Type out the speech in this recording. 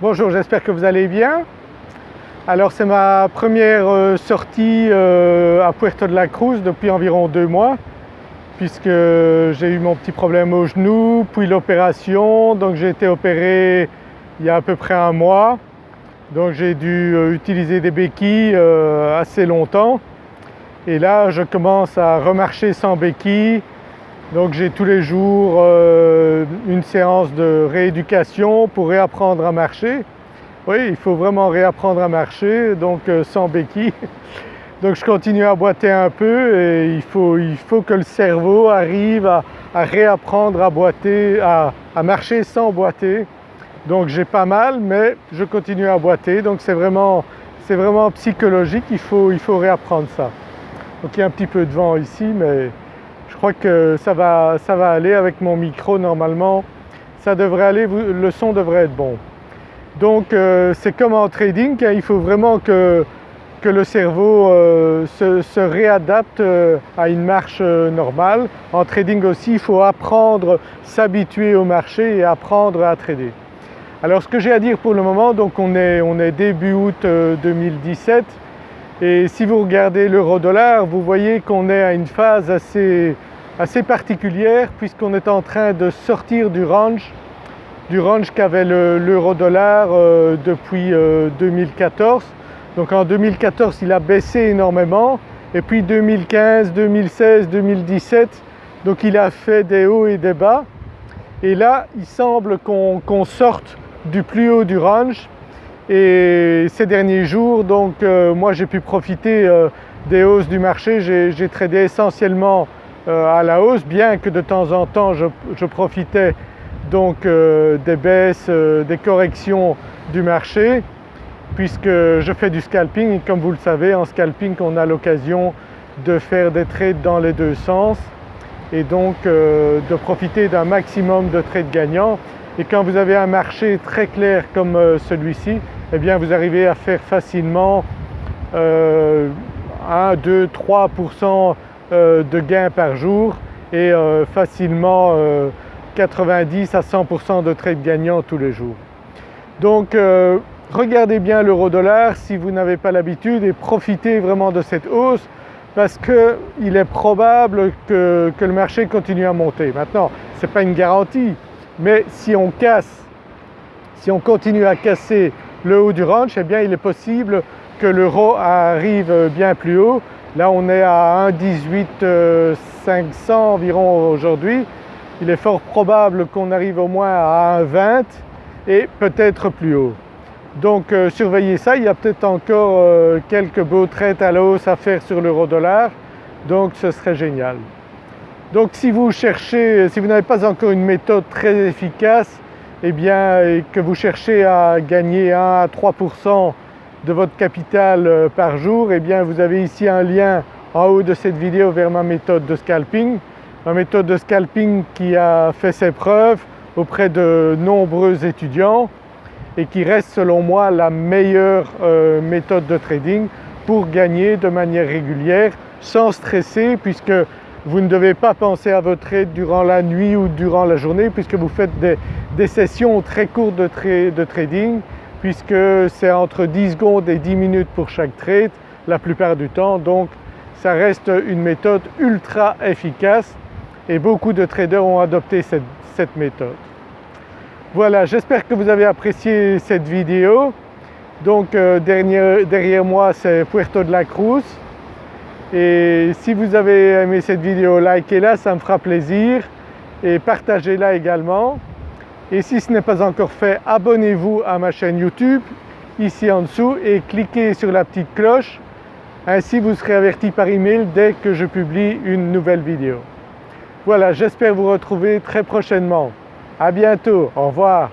Bonjour, j'espère que vous allez bien. Alors c'est ma première euh, sortie euh, à Puerto de la Cruz depuis environ deux mois puisque j'ai eu mon petit problème au genou, puis l'opération, donc j'ai été opéré il y a à peu près un mois. Donc j'ai dû euh, utiliser des béquilles assez longtemps et là je commence à remarcher sans béquilles donc j'ai tous les jours une séance de rééducation pour réapprendre à marcher. Oui, il faut vraiment réapprendre à marcher, donc euh, sans béquille. Donc je continue à boiter un peu et il faut, il faut que le cerveau arrive à, réapprendre à boiter, à, marcher sans boiter. Donc j'ai pas mal mais je continue à boiter donc c'est vraiment, vraiment psychologique, il faut, il faut réapprendre ça. Donc il y a un petit peu de vent ici mais je crois que ça va, ça va aller avec mon micro normalement, ça devrait aller, le son devrait être bon. Donc euh, c'est comme en trading, hein, il faut vraiment que, que le cerveau euh, se, réadapte euh, à une marche normale. En trading aussi il faut apprendre, s'habituer au marché et apprendre à trader. Alors ce que j'ai à dire pour le moment, donc on est, on est début août 2017, et si vous regardez l'euro-dollar, vous voyez qu'on est à une phase assez, assez particulière puisqu'on est en train de sortir du range, du range qu'avait l'euro-dollar euh, depuis 2014. Euh, Donc en 2014 il a baissé énormément. Et puis 2015, 2016, 2017 donc il a fait des hauts et des bas. Et là il semble qu'on sorte du plus haut du range et ces derniers jours donc euh, moi j'ai pu profiter euh, des hausses du marché, j'ai tradé essentiellement euh, à la hausse bien que de temps en temps je, profitais donc des baisses, des corrections du marché puisque je fais du scalping. Et comme vous le savez en scalping on a l'occasion de faire des trades dans les deux sens et donc de profiter d'un maximum de trades gagnants. Et quand vous avez un marché très clair comme celui-ci eh bien vous arrivez à faire facilement 1, 2, 3% de gains par jour et euh, facilement 90 euh, à 100% de trades gagnants tous les jours. Donc euh, regardez bien l'euro dollar si vous n'avez pas l'habitude et profitez vraiment de cette hausse parce qu'il est probable que, que, le marché continue à monter. Maintenant ce n'est pas une garantie mais si on casse, si on continue à casser le haut du range, eh bien il est possible que l'euro arrive bien plus haut. Là on est à 1,18 500 environ aujourd'hui. Il est fort probable qu'on arrive au moins à 1,20 et peut-être plus haut. Donc euh, surveillez ça, il y a peut-être encore euh, quelques beaux traites à la hausse à faire sur l'euro dollar, donc ce serait génial. Donc si vous cherchez, si vous n'avez pas encore une méthode très efficace, eh bien, que vous cherchez à gagner 1 à 3% de votre capital euh, par jour, eh bien vous avez ici un lien en haut de cette vidéo vers ma méthode de scalping. Ma méthode de scalping qui a fait ses preuves auprès de nombreux étudiants et qui reste selon moi la meilleure euh, méthode de trading pour gagner de manière régulière sans stresser puisque vous ne devez pas penser à votre trade durant la nuit ou durant la journée puisque vous faites des, sessions très courtes de, trading puisque c'est entre 10 secondes et 10 minutes pour chaque trade la plupart du temps. Donc ça reste une méthode ultra efficace et beaucoup de traders ont adopté cette, méthode. Voilà, j'espère que vous avez apprécié cette vidéo. Donc euh, derrière moi c'est Puerto de la Cruz et si vous avez aimé cette vidéo, likez-la, ça me fera plaisir et partagez-la également. Et si ce n'est pas encore fait, abonnez-vous à ma chaîne YouTube ici en dessous et cliquez sur la petite cloche. Ainsi vous serez averti par email dès que je publie une nouvelle vidéo. Voilà, j'espère vous retrouver très prochainement. À bientôt, au revoir.